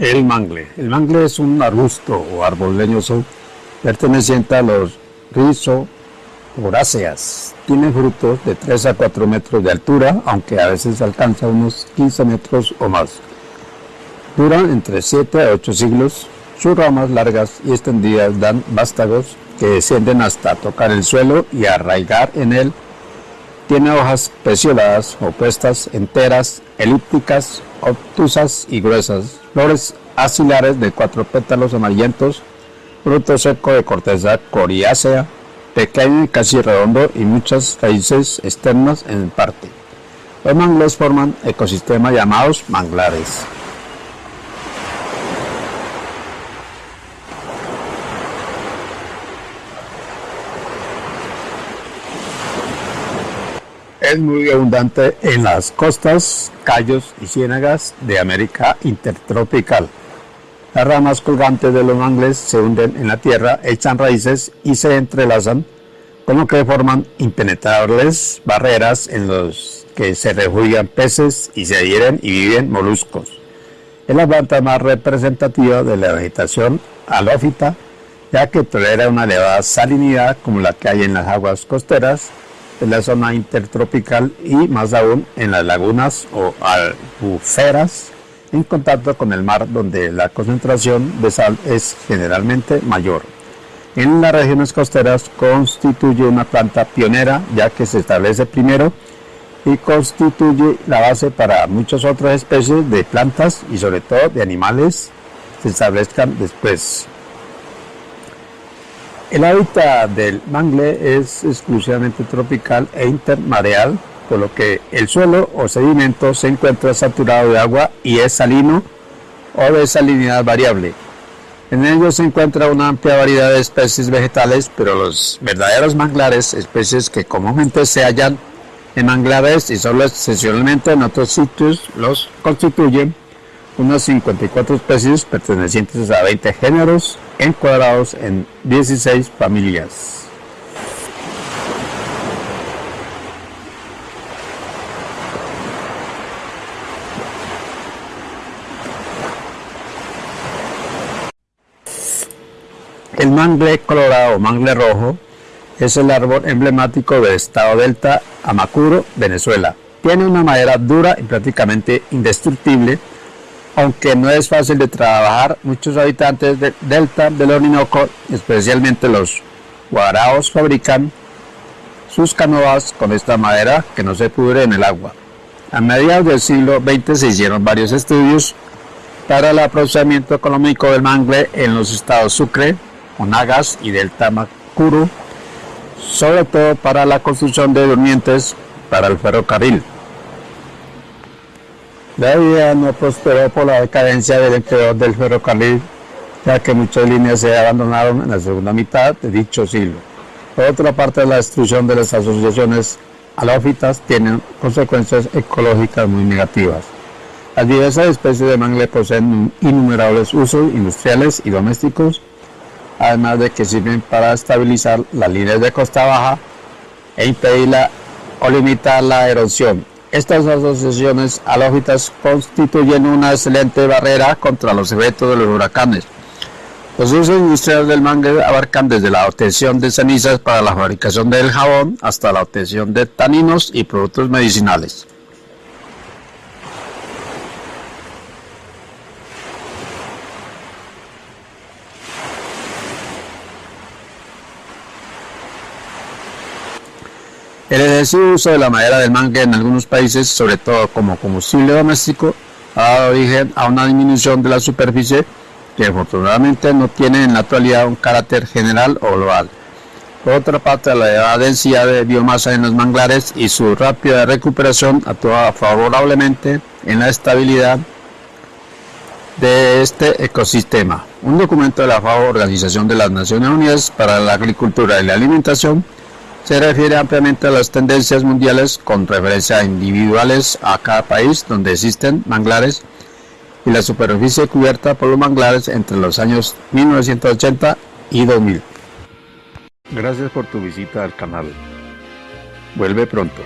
El mangle. El mangle es un arbusto o árbol leñoso perteneciente a los rizoporáceas. Tiene frutos de 3 a 4 metros de altura, aunque a veces alcanza unos 15 metros o más. Duran entre 7 a 8 siglos. Sus ramas largas y extendidas dan vástagos que descienden hasta tocar el suelo y arraigar en él. Tiene hojas pecioladas, opuestas, enteras, elípticas, obtusas y gruesas, flores axilares de cuatro pétalos amarillentos, fruto seco de corteza coriácea, pequeño y casi redondo y muchas raíces externas en parte. Los mangles forman ecosistemas llamados manglares. Es muy abundante en las costas, callos y ciénagas de América intertropical. Las ramas colgantes de los mangles se hunden en la tierra, echan raíces y se entrelazan, con lo que forman impenetrables barreras en los que se refugian peces y se adhieren y viven moluscos. Es la planta más representativa de la vegetación halófita, ya que tolera una elevada salinidad como la que hay en las aguas costeras en la zona intertropical y más aún en las lagunas o albuferas en contacto con el mar donde la concentración de sal es generalmente mayor. En las regiones costeras constituye una planta pionera ya que se establece primero y constituye la base para muchas otras especies de plantas y sobre todo de animales se establezcan después. El hábitat del mangle es exclusivamente tropical e intermareal, por lo que el suelo o sedimento se encuentra saturado de agua y es salino o de salinidad variable. En ellos se encuentra una amplia variedad de especies vegetales, pero los verdaderos manglares, especies que comúnmente se hallan en manglares y solo excepcionalmente en otros sitios, los constituyen unas 54 especies pertenecientes a 20 géneros encuadrados en 16 familias. El mangle colorado o mangle rojo es el árbol emblemático del estado Delta, Amacuro, Venezuela. Tiene una madera dura y prácticamente indestructible aunque no es fácil de trabajar, muchos habitantes del delta del Orinoco, especialmente los guaraos, fabrican sus canoas con esta madera que no se pudre en el agua. A mediados del siglo XX se hicieron varios estudios para el aprovechamiento económico del mangle en los estados Sucre, Monagas y Delta Macuro, sobre todo para la construcción de durmientes para el ferrocarril. La idea no prosperó por la decadencia del empleo del ferrocarril, ya que muchas líneas se abandonaron en la segunda mitad de dicho siglo. Por otra parte, la destrucción de las asociaciones halófitas tiene consecuencias ecológicas muy negativas. Las diversas especies de mangle poseen innumerables usos industriales y domésticos, además de que sirven para estabilizar las líneas de costa baja e impedir o limitar la erosión, estas asociaciones halófitas constituyen una excelente barrera contra los efectos de los huracanes. Los usos industriales del mangle abarcan desde la obtención de cenizas para la fabricación del jabón hasta la obtención de taninos y productos medicinales. El excesivo uso de la madera del mangue en algunos países, sobre todo como combustible doméstico, ha dado origen a una disminución de la superficie que afortunadamente no tiene en la actualidad un carácter general o global. Por otra parte, la elevada densidad de biomasa en los manglares y su rápida recuperación actúa favorablemente en la estabilidad de este ecosistema. Un documento de la FAO, Organización de las Naciones Unidas para la Agricultura y la Alimentación, se refiere ampliamente a las tendencias mundiales con referencia individuales a cada país donde existen manglares y la superficie cubierta por los manglares entre los años 1980 y 2000. Gracias por tu visita al canal. Vuelve pronto.